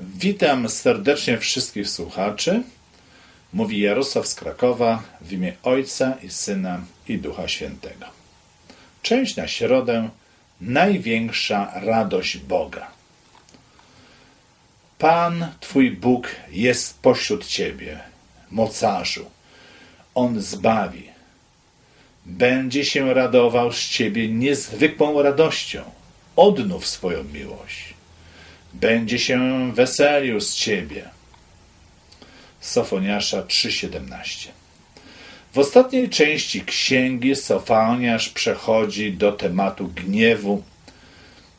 Witam serdecznie wszystkich słuchaczy. Mówi Jarosław z Krakowa w imię Ojca i Syna i Ducha Świętego. Część na środę. Największa radość Boga. Pan, Twój Bóg, jest pośród Ciebie, mocarzu. On zbawi. Będzie się radował z Ciebie niezwykłą radością. Odnów swoją miłość będzie się weselił z Ciebie. Sofoniasza 3,17 W ostatniej części księgi Sofoniasz przechodzi do tematu gniewu,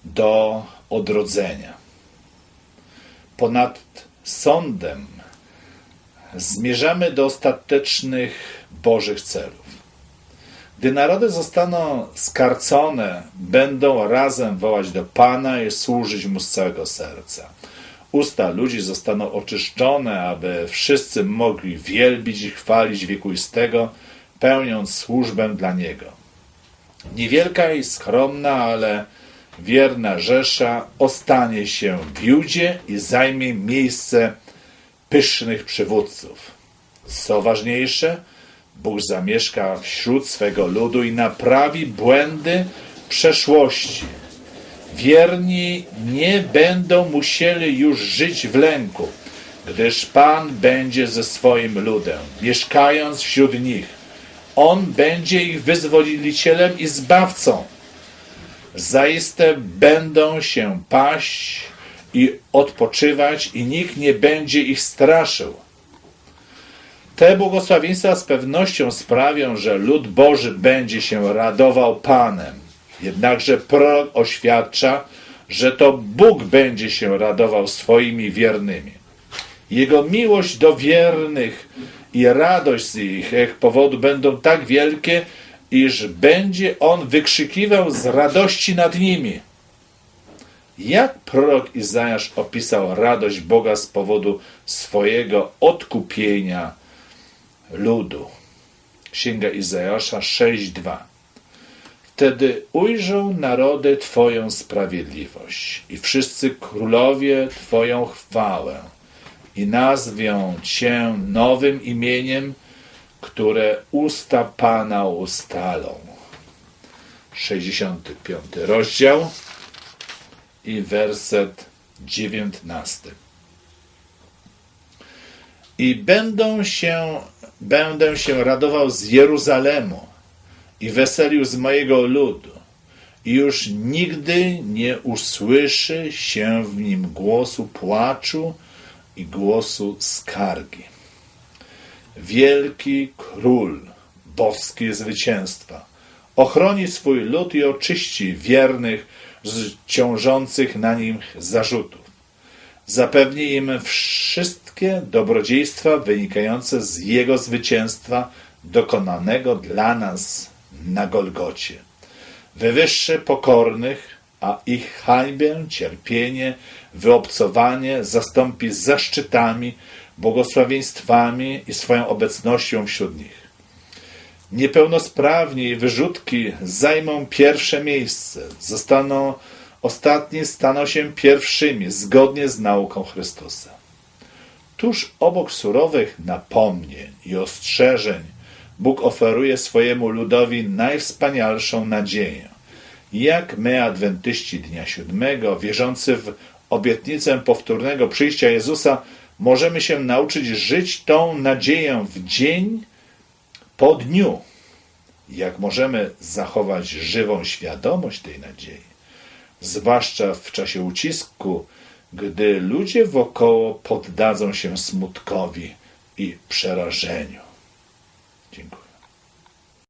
do odrodzenia. Ponad sądem zmierzamy do ostatecznych Bożych celów. Gdy narody zostaną skarcone, będą razem wołać do Pana i służyć Mu z całego serca. Usta ludzi zostaną oczyszczone, aby wszyscy mogli wielbić i chwalić wiekuistego, pełniąc służbę dla Niego. Niewielka i skromna, ale wierna Rzesza ostanie się w Judzie i zajmie miejsce pysznych przywódców. Co ważniejsze, Bóg zamieszka wśród swego ludu i naprawi błędy przeszłości. Wierni nie będą musieli już żyć w lęku, gdyż Pan będzie ze swoim ludem, mieszkając wśród nich. On będzie ich wyzwolicielem i zbawcą. Zaiste będą się paść i odpoczywać, i nikt nie będzie ich straszył te błogosławieństwa z pewnością sprawią, że lud Boży będzie się radował Panem. Jednakże prorok oświadcza, że to Bóg będzie się radował swoimi wiernymi. Jego miłość do wiernych i radość z ich powodu będą tak wielkie, iż będzie on wykrzykiwał z radości nad nimi. Jak prorok Izajasz opisał radość Boga z powodu swojego odkupienia ludu. Księga Izajasza 6:2. Wtedy ujrzą narody Twoją sprawiedliwość i wszyscy królowie Twoją chwałę i nazwią Cię nowym imieniem, które usta Pana ustalą. 65 rozdział i werset 19. I będą się Będę się radował z Jeruzalemu i weselił z mojego ludu. I już nigdy nie usłyszy się w nim głosu płaczu i głosu skargi. Wielki król, boskie zwycięstwa, ochroni swój lud i oczyści wiernych z ciążących na nim zarzutów. Zapewni im wszystkie dobrodziejstwa wynikające z Jego zwycięstwa dokonanego dla nas na Golgocie. Wywyższy pokornych, a ich hańbę, cierpienie, wyobcowanie zastąpi zaszczytami, błogosławieństwami i swoją obecnością wśród nich. Niepełnosprawni i wyrzutki zajmą pierwsze miejsce, zostaną Ostatni staną się pierwszymi, zgodnie z nauką Chrystusa. Tuż obok surowych napomnień i ostrzeżeń Bóg oferuje swojemu ludowi najwspanialszą nadzieję. Jak my, adwentyści Dnia Siódmego, wierzący w obietnicę powtórnego przyjścia Jezusa, możemy się nauczyć żyć tą nadzieją w dzień po dniu. Jak możemy zachować żywą świadomość tej nadziei? zwłaszcza w czasie ucisku, gdy ludzie wokoło poddadzą się smutkowi i przerażeniu. Dziękuję.